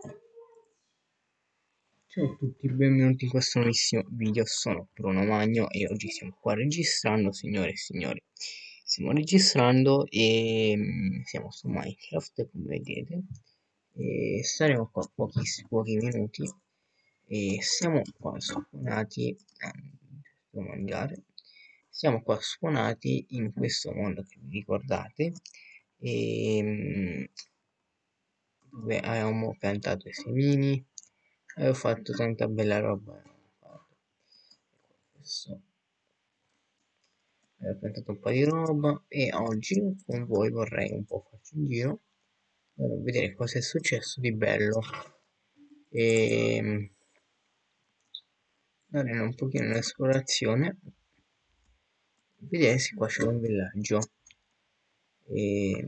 Ciao a tutti, benvenuti in questo nuovissimo video, sono Bruno Magno e oggi siamo qua registrando, signore e signori. Stiamo registrando e mm, siamo su Minecraft, come vedete, e staremo qua pochi, pochi minuti. E siamo qua spawnati, eh, devo mangiare, siamo qua spawnati in questo mondo che vi ricordate. E mm, dove avevamo piantato i semini ho fatto tanta bella roba adesso ho piantato un po' di roba e oggi con voi vorrei un po' farci un giro per vedere cosa è successo di bello. E dare un pochino un'esplorazione vedere se qua c'è un villaggio. E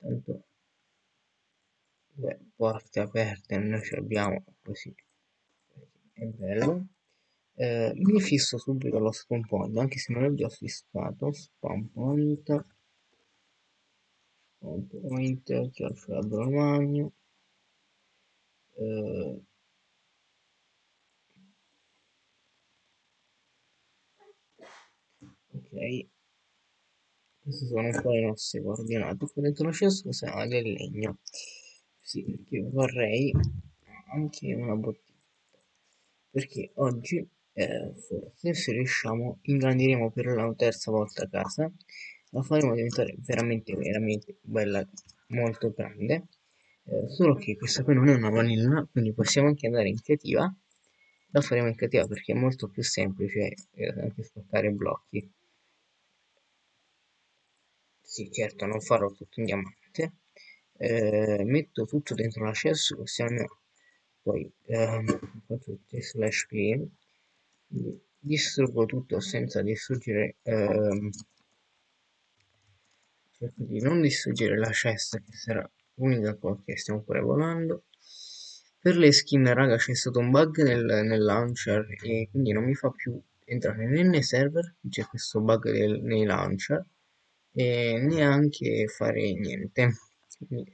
tanto Beh, porte aperte noi ce l'abbiamo così. È bello. Eh, mi fisso subito lo spawn point anche se non l'ho già fissato. Spawn point spawn point chioccia Romagno eh, ok queste sono un po' le nostre coordinate qui dentro lo cesso sarà del legno. Sì, perché vorrei anche una bottiglia. Perché oggi eh, forse se riusciamo ingrandiremo per la terza volta casa. La faremo diventare veramente veramente bella molto grande. Eh, solo che questa qui non è una vanilla quindi possiamo anche andare in creativa. La faremo in creativa perché è molto più semplice eh, anche spaccare blocchi sì certo non farò tutto in diamante. Eh, metto tutto dentro la chest così almeno poi ehm, faccio slash clean. Distruggo tutto senza distruggere ehm, cerco di non distruggere la chest che sarà l'unica cosa che stiamo pure volando. Per le skin raga c'è stato un bug nel, nel launcher e quindi non mi fa più entrare né nei server c'è questo bug del, nei launcher e neanche fare niente. Quindi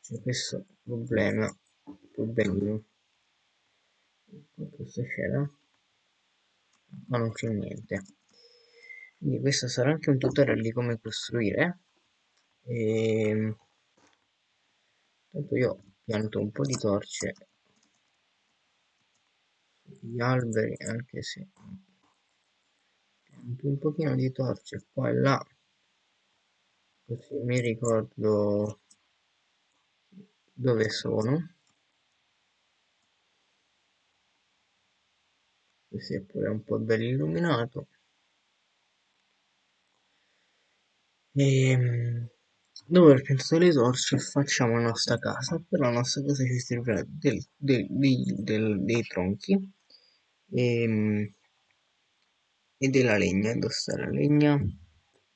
c'è questo problema problemino cosa c'era ma non c'è niente. Quindi questo sarà anche un tutorial di come costruire. E ehm, tanto io pianto un po' di torce sugli alberi anche se un pochino di torce qua e là così mi ricordo dove sono. Questo è pure un po' bello illuminato. E ehm, dopo aver piantato le torce facciamo la nostra casa. Per la nostra casa ci servirà del, del, del, dei tronchi e, ehm, e della legna sta la legna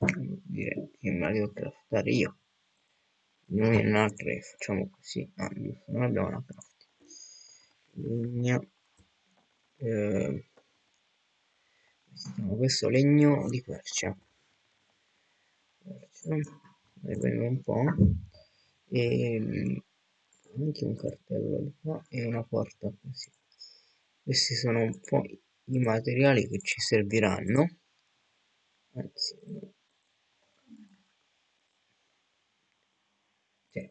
direi che me la devo craftare io. Non è una craft facciamo così. Ah giusto non abbiamo una craft legna eh, questo legno di quercia. Ne prendo un po' e anche un cartello di qua e una porta così. Questi sono un po' i materiali che ci serviranno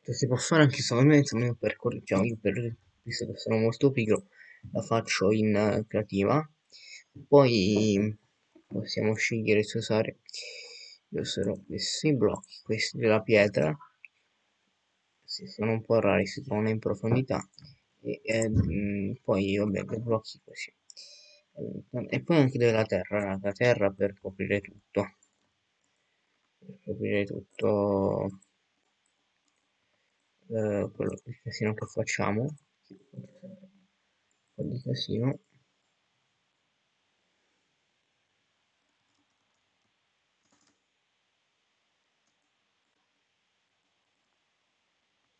certo si può fare anche solamente io per diciamo io per visto che sono molto pigro la faccio in uh, creativa. Poi possiamo scegliere se usare io userò questi blocchi questi della pietra. Si sono un po' rari si trovano in profondità. E, e mh, poi vabbè blocchi così. E poi anche della terra la terra per coprire tutto. Per coprire tutto eh, quello, il casino che facciamo. Un po' di casino.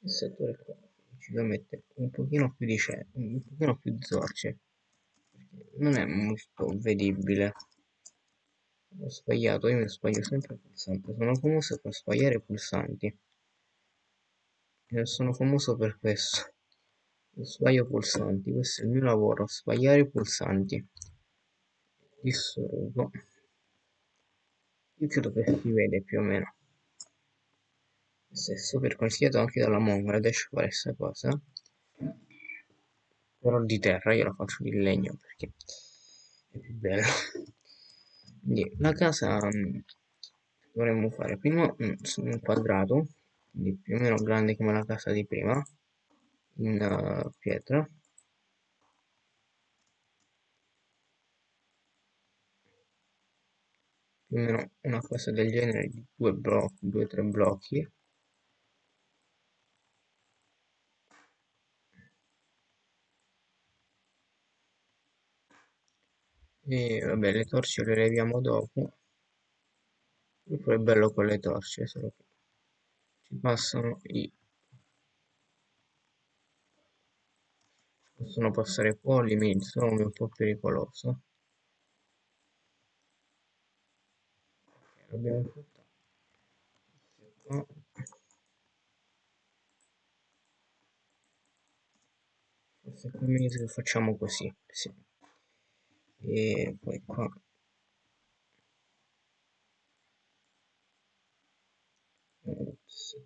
Il settore qua ci devo mettere un pochino più di c'è un pochino più zorce non è molto vedibile. Ho sbagliato io mi sbaglio sempre pulsante sono famoso per sbagliare i pulsanti Sono famoso per questo. Sbaglio pulsanti, questo è il mio lavoro, sbagliare pulsanti. Disturbo. Io credo che si vede più o meno. Questo è super consigliato anche dalla Bangladesh fare questa cosa. Però di terra io la faccio di legno perché è più. Quindi la casa mm, dovremmo fare prima un, un quadrato, quindi più o meno grande come la casa di prima in uh, pietra. Più o meno una cosa del genere di due blocchi due tre blocchi. E vabbè le torce le leviamo dopo. Poi è bello con le torce solo che passano i possono passare polli, sono un po' pericoloso. Ok, l'abbiamo fatto. Forse è meglio che facciamo così, sì. E poi qua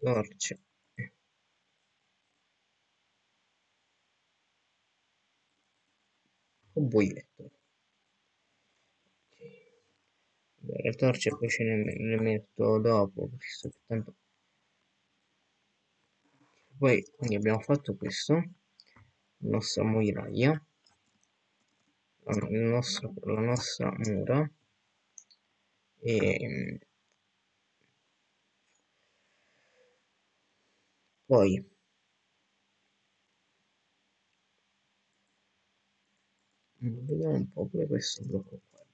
torce un buietto. Le torce poi ce ne, le metto dopo visto che tanto poi quindi abbiamo fatto questo la nostra moiraia la, la nostra mura e poi. Vediamo un po' pure questo blocco qua.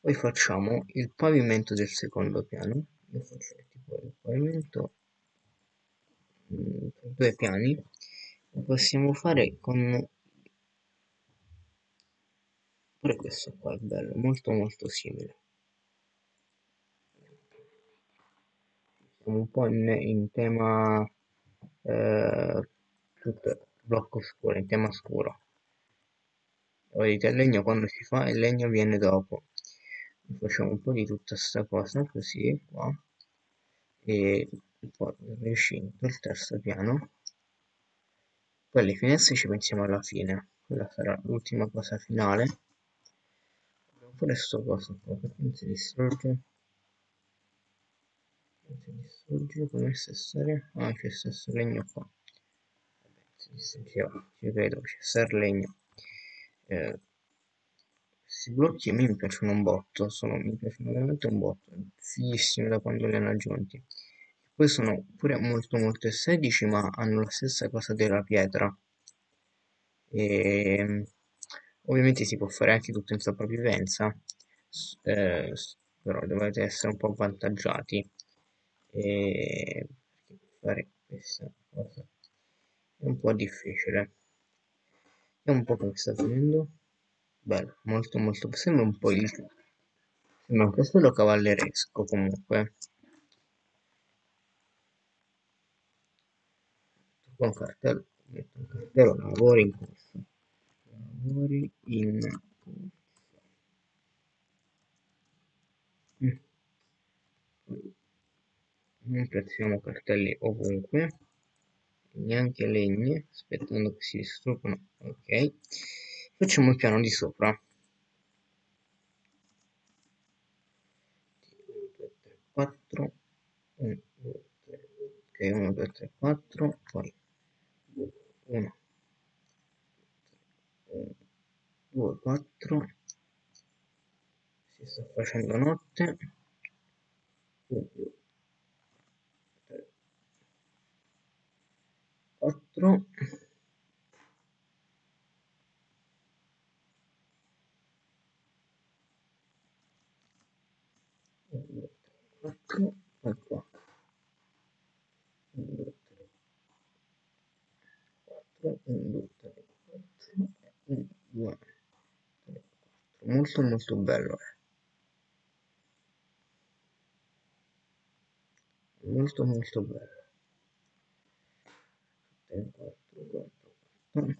Poi facciamo il pavimento del secondo piano. Io faccio tipo il pavimento mm, per due piani. Lo possiamo fare con pure questo qua è bello molto molto simile siamo un po' in, in tema eh, tutto blocco scuro in tema scuro. Vedete il legno quando si fa il legno viene dopo. Facciamo un po' di tutta sta cosa così qua. E poi riuscito il terzo piano. Poi alle finestre ci pensiamo alla fine. Quella sarà l'ultima cosa finale. Pure sto coso qua perché non si distrugge si distrugge come stare ah c'è stesso legno qua Vabbè, si distruggeva ci credo c'è sta legno eh, questi blocchi a me mi piacciono un botto, sono, mi piacciono veramente un botto, fighissimi da quando li hanno aggiunti. Poi sono pure molto molto estetici ma hanno la stessa cosa della pietra. E, ovviamente si può fare anche tutto in sopravvivenza, eh, però dovete essere un po' avvantaggiati. E, fare questa cosa è un po' difficile. Vediamo un po' come sta finendo. Bello, molto molto. Sembra un po' il... Sembra un castello cavalleresco comunque. Con cartello, metto un cartello, lavori in corso. Lavori in corso. Mm. Non piazziamo cartelli ovunque. Neanche legni aspettando che si distruggano ok. Facciamo il piano di sopra. 4 1 2 3 ok 1 2 3 4 poi 1 2 4 si sta facendo notte. 1 2 quattro quattro e qua un due tre quattro un due tre quattro un due tre quattro molto molto bello eh. molto molto bello 3 4 4 4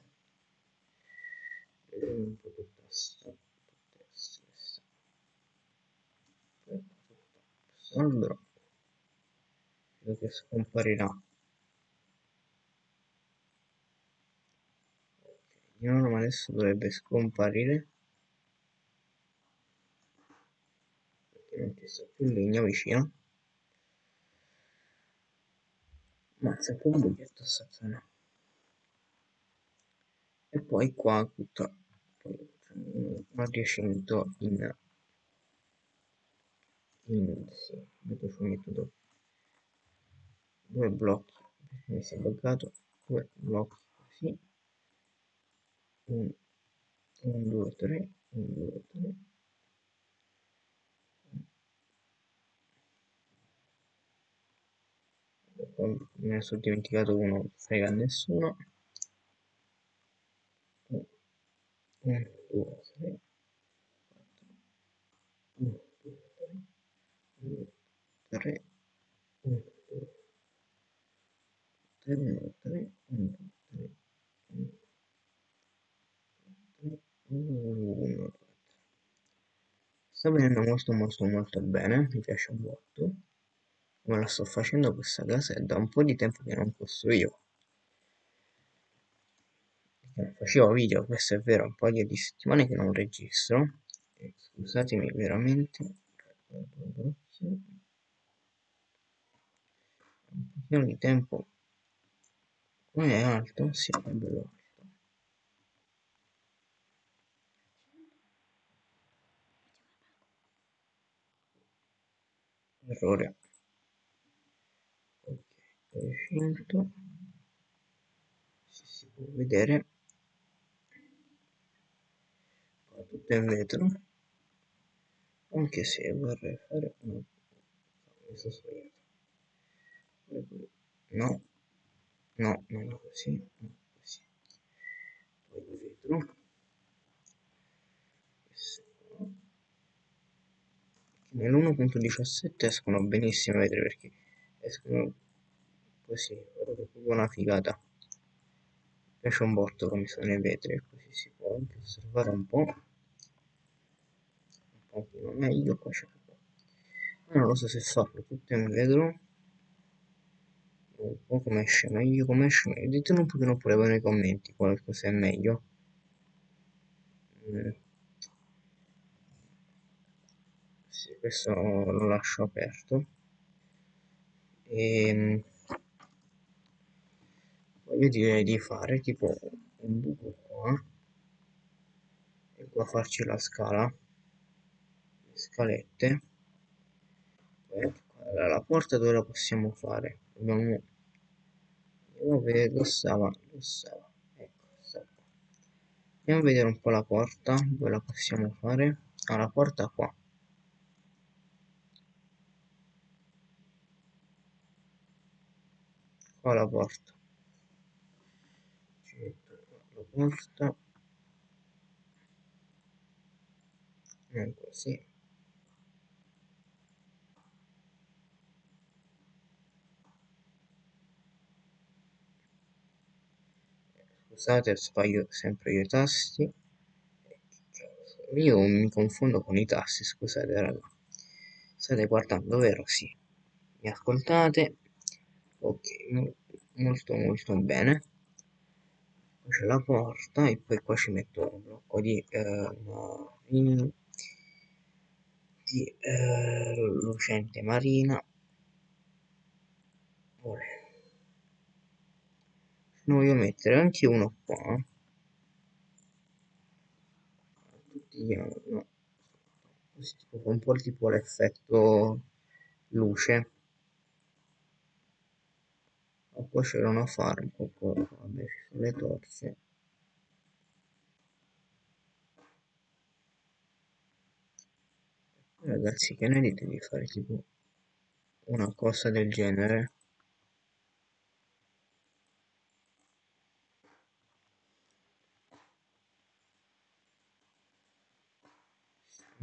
vedere un po' tutta sta potrebbe essere allora credo che scomparirà. Di norma adesso dovrebbe scomparire. Perché non ci sta più legno vicino. Ma c'è un bugetto sta zona e poi qua tutta un adiacimento in in sì, dopo ci metto dopo due blocchi. Mi si è bloccato. Due blocchi così. 1 2 3 1 2 3 me ne sono dimenticato uno frega a nessuno. 1 2 3 1 2 3 1 2 3 1 3 1 3 1 sta venendo molto molto molto bene mi piace un botto come la sto facendo questa casa è da un po' di tempo che non costruivo. Non facevo video questo è vero un paio di settimane che non registro. E scusatemi veramente. Un pochino di tempo come è alto? sì è bello alto errore recinto si, si può vedere qua tutto in vetro anche se vorrei fare no, mi sono sbagliato no no non così no così poi il vetro. Nell'1.17 escono benissimo vedere perché escono così guarda che una figata. Mi piace un botto come sono i vetri così si può anche osservare un po' un pochino meglio qua c'è non lo so se farlo tutto in vetro un po' come esce meglio come esce meglio. Ditelo un pochino pure voi nei commenti qualcosa è meglio. Mm. sì, questo lo lascio aperto. E ehm, io direi di fare tipo un buco qua e qua farci la scala le scalette. Poi la porta dove la possiamo fare? Dobbiamo io vedo stava lo stava ecco stava andiamo a vedere un po' la porta dove la possiamo fare. Ah, la porta qua. Qua la porta. Porta. Non così scusate sbaglio sempre io i tasti. Io mi confondo con i tasti scusate raga. State guardando vero? Sì. Mi ascoltate? Ok molto molto bene. C'è la porta e poi qua ci metto un blocco di, eh, di eh, lucente marina ne voglio mettere anche uno qua. Tutti no. un po' tipo l'effetto luce. Poi c'era una farm vabbè ci sono le torce. Ragazzi che ne dite di fare tipo una cosa del genere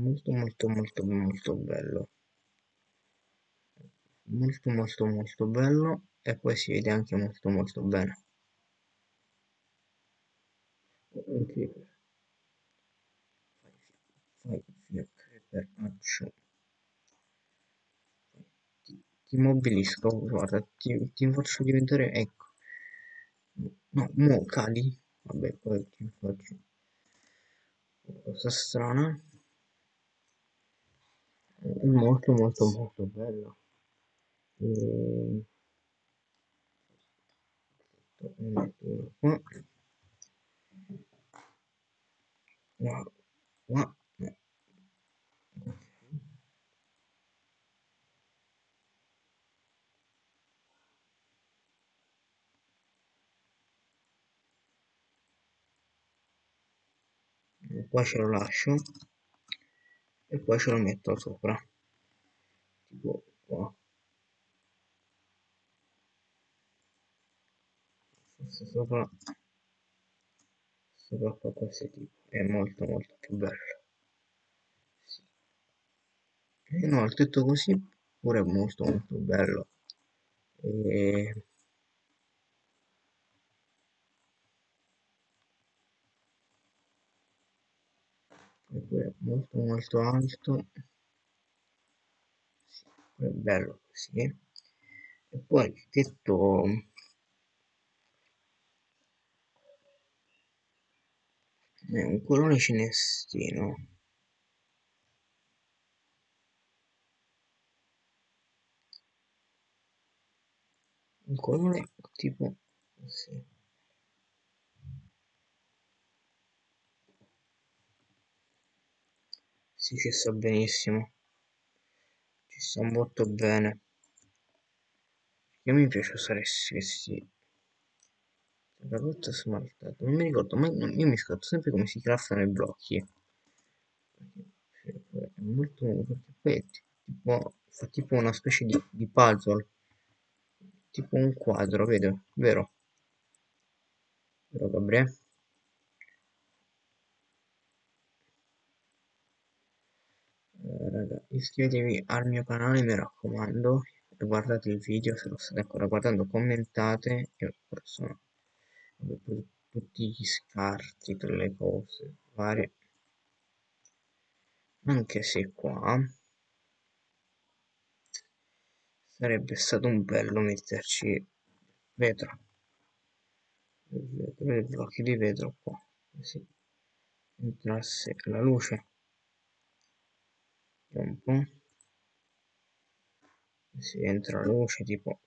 molto molto molto molto bello. Molto molto molto bello e poi si vede anche molto molto bene. Ti, ti mobilisco guarda ti, ti faccio diventare ecco. No mo cali vabbè poi ti faccio cosa strana è molto molto molto bella e... qua qua ce lo lascio e poi ce lo metto sopra. Tipo qua. Forse sopra. Sopra qua questo tipo. È molto molto più bello. Sì. e no il tetto così pure è molto molto bello. E è molto molto alto. Sì, è bello così. E poi il tetto. È un colore cinestino un colore tipo così sì ci sta benissimo. Ci sta molto bene. Io mi piace usare questi. La rotta smaltata non mi ricordo mai io mi scordo sempre come si craftano i blocchi. È molto perché poi è tipo fa tipo una specie di, di puzzle. Tipo un quadro vedo vero? Vero Gabriele raga iscrivetevi al mio canale mi raccomando e guardate il video se lo state ancora guardando commentate e sono tutti gli scarti per le cose varie. Anche se qua sarebbe stato un bello metterci vetro. Vetro i blocchi di vetro qua così entrasse la luce un po' si entra luce tipo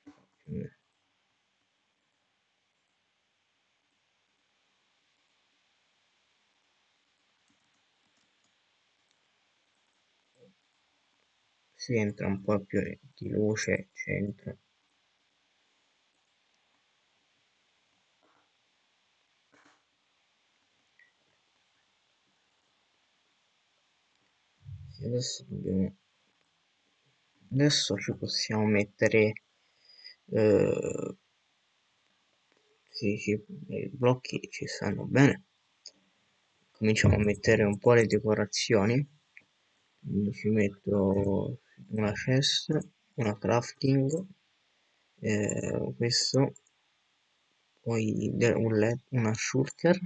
si entra un po' più di luce centro adesso dobbiamo adesso ci possiamo mettere eh, sì, sì, i blocchi ci stanno bene. Cominciamo a mettere un po' le decorazioni. Quindi ci metto una chest una crafting eh, questo poi un una shulker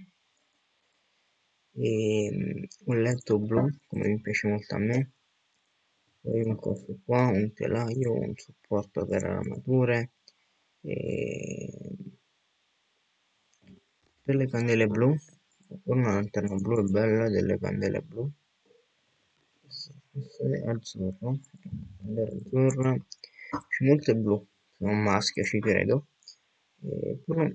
e un letto blu come mi piace molto a me. Poi un coso qua un telaio un supporto per armature e delle candele blu. Una lanterna blu è bella delle candele blu. Questo azzurro azzurra. C'è molte blu sono maschio ci credo. E però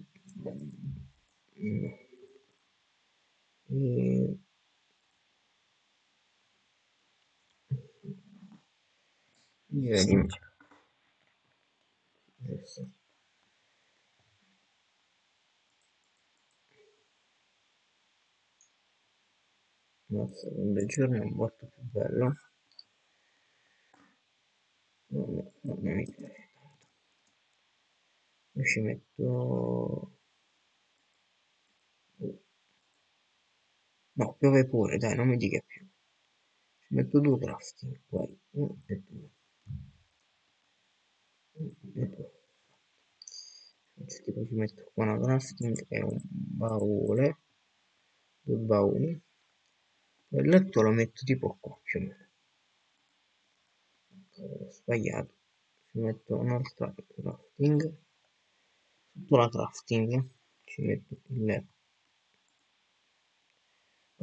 e direi adesso il secondo giorno è molto più bello. Non, non mi piace tanto io ci metto no piove pure dai non mi dica più. Ci metto due crafting poi uno e due. E due. Tipo ci metto qua una crafting e un baule due bauli. Il letto lo metto tipo qua più o meno. Ho sbagliato. Ci metto un'altra crafting. Sotto la crafting. Ci metto il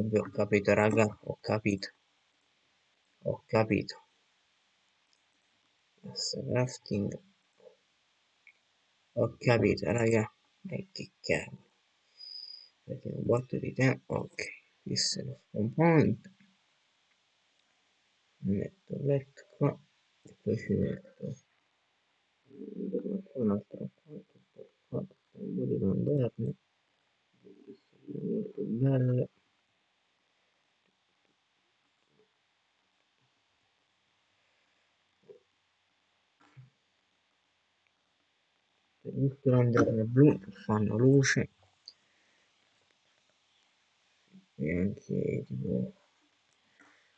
vabbè ho capito raga ho capito. Ho capito. Crafting. Ho capito raga. E che cavolo. Perché un botto di tempo ok. Questo è spawn point metto il letto qua e poi ci metto un'altra qua qua un po' di lanterne molto belle tutte lanterne blu che fanno luce. E anche tipo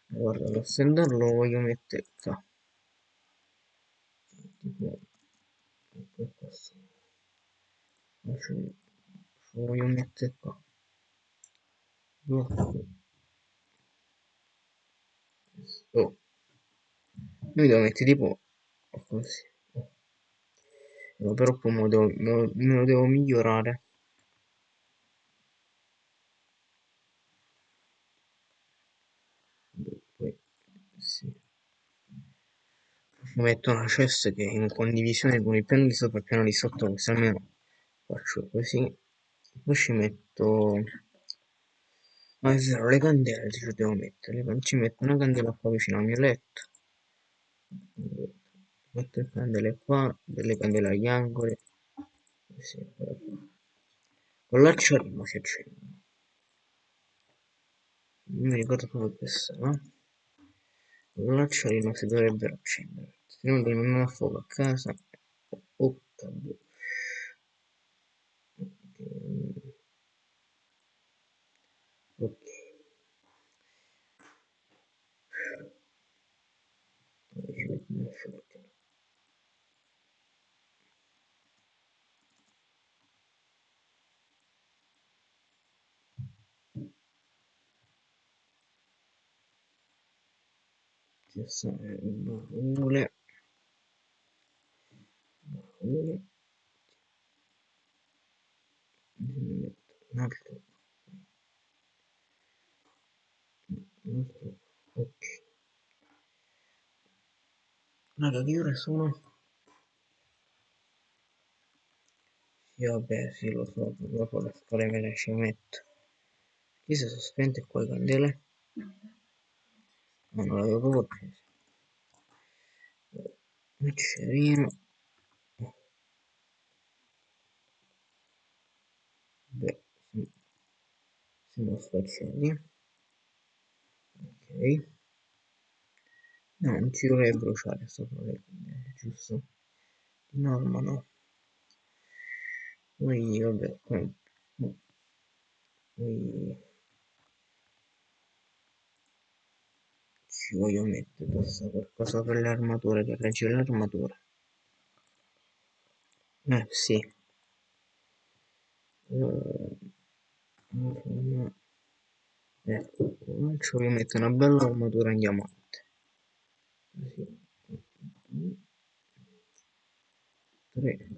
guarda lo standard lo voglio mettere qua. Tipo questo. Lo voglio mettere qua. Blocco. Oh. Noi devo mettere tipo così però poi me lo, devo, me, lo, me lo devo migliorare. Metto una chest che è in condivisione con il piano di sopra e il piano di sotto così almeno faccio così. Poi ci metto ma è vero le candele ci devo mettere ci metto una candela qua vicino al mio letto metto le candele qua delle candele agli angoli. Così con l'acciarino si accendono non mi ricordo come questo no? con l'acciarino si dovrebbero accendere. Se no non ho fuoco a casa. Oh, cavolo. Ok ci sono baule baule un altro. Un altro ok. Raga che ore sono? sì vabbè sì lo so dopo le scuole me le ci metto. Chi si è sospente qua le candele? Non l'avevo proprio preso Miccerino beh siamo spaziali ok. No non ci dovrei bruciare sopra le giusto? di norma no. Poi vabbè poi ci voglio mettere questo qualcosa per le armature che regge l'armatura. Eh sì. Uh, ecco ci voglio mettere una bella armatura in diamante così 3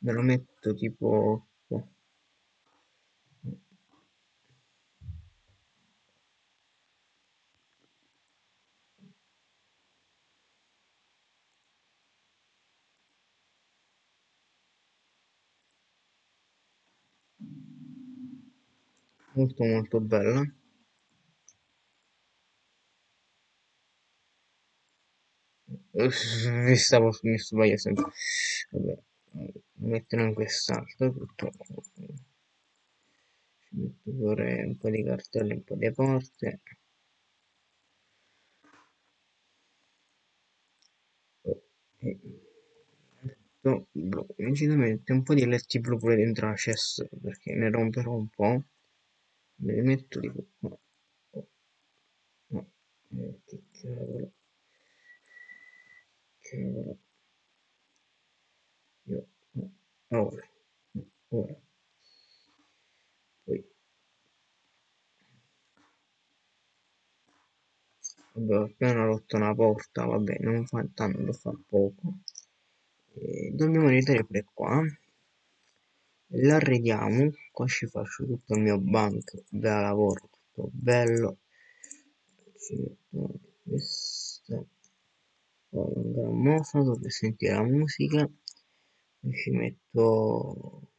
me lo metto tipo qua molto molto bella. Mi stavo mi sbaglio sempre. Vabbè metterò in quest'altro tutto ci metto pure un po' di cartelle un po' di porte. Metto blu incidentamente un po' di letti blu pure dentro la chest perché ne romperò un po' me li metto tipo qua no. Eh, che cavolo. Cavolo. Io no. ora. Ora. Poi. Vabbè, ho appena rotto una porta, vabbè, non fa tanto, fa poco. E dobbiamo ridere pure qua. L'arrediamo, qua ci faccio tutto il mio banco da lavoro, tutto bello. Questo, poi un grammofono per sentire la musica. Ci metto...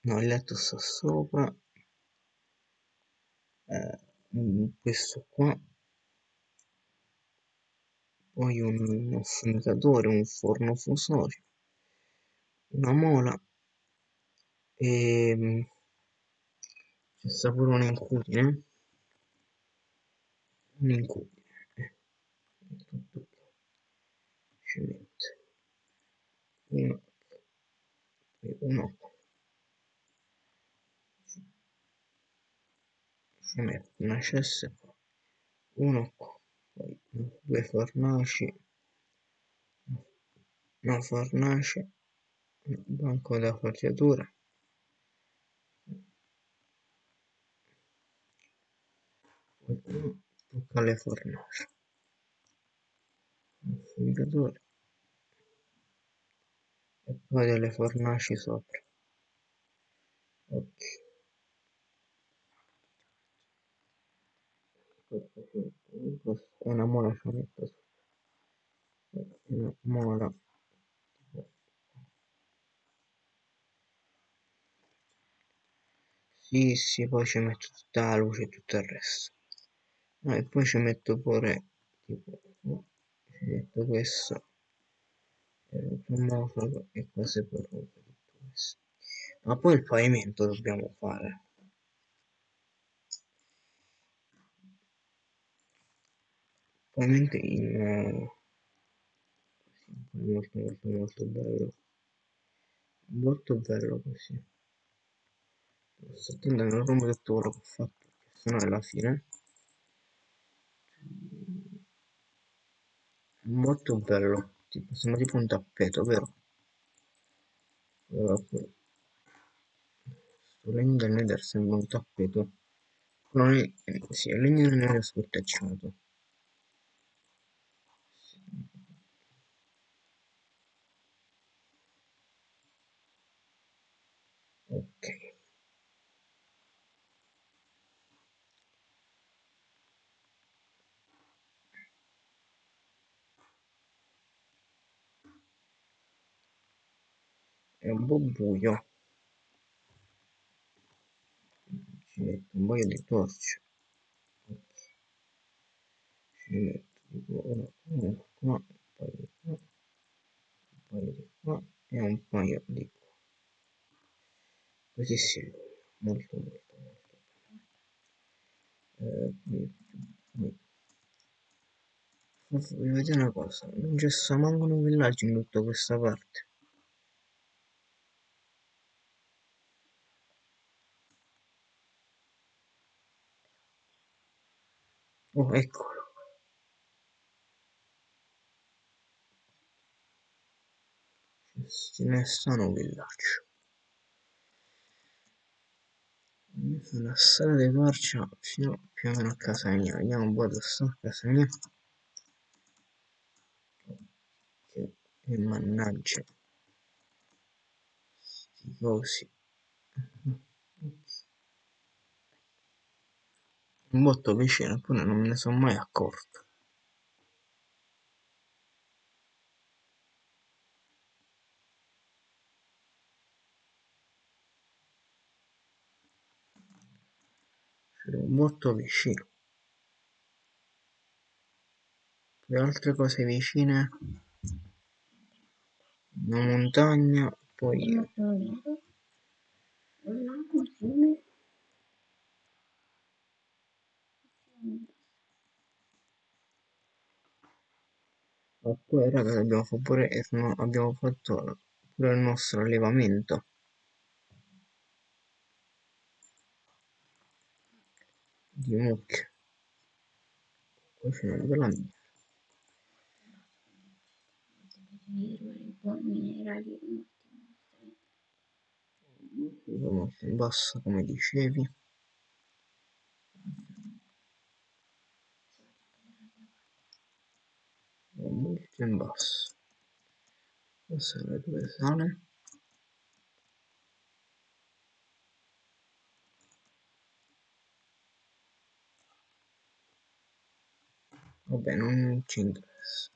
No, il letto sta sopra. Eh, questo qua poi un affumigatore, un forno fusorio, una mola. E c'è sta pure un'incudine, un'incudine, eh. tutto ci metto uno, uno ci metto una cessa uno poi due fornaci, una fornace, banco da foggiatura, poi tocca alle fornaci, un e poi delle fornaci sopra. Ok. Una mola ci metto sopra. Una mola. Sì, poi ci metto tutta la luce e tutto il resto. E poi ci metto pure, tipo, ci metto questo cromofono e cose per questo. Ma poi il pavimento dobbiamo fare. Pavimento in molto molto molto bello. Molto bello così. Sto attendendo il rumore tutto quello che ho fatto, se no alla fine. Molto bello tipo, sembra tipo un tappeto, vero? Sto legno del nether sembra un tappeto. Non è, sì, è legno del nether scortecciato. Ok. È un po' buio. Ci metto un paio di torce. Ci metto una, qua, un paio di qua, un paio di qua e un paio di qua. Così si molto molto molto bene. Eh. Vi vedere una cosa, non c'è manco un villaggio in tutta questa parte. Oh, eccolo. Ce ne stanno un villaggio. Sulla strada di marcia fino più o meno a casa mia. Vediamo un po' dove sta a casa mia. E mannaggia. Sti cosi. Un botto vicino, eppure non me ne sono mai accorto. C'era un botto vicino. Poi altre cose vicine. Una montagna, poi poi raga abbiamo fatto pure no- abbiamo fatto pure il nostro allevamento. Di mucche. Poi c'è una bella mia. basso come dicevi molto in basso passare dove sale vabbè non ci interessa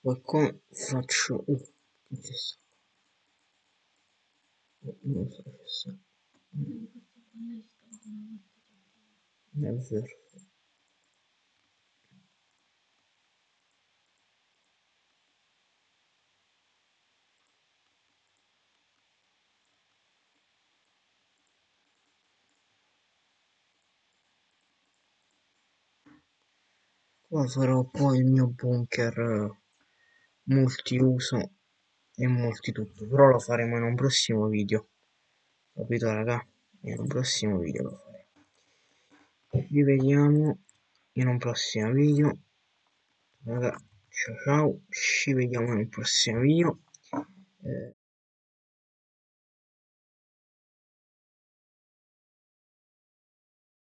poi qua faccio uh, sta non so che sta è vero qua farò poi il mio bunker multiuso e multitutto però lo faremo in un prossimo video. Capito raga? In un prossimo video lo faremo. Vi vediamo in un prossimo video. Raga ciao ciao. Ci vediamo un prossimo video. Eh,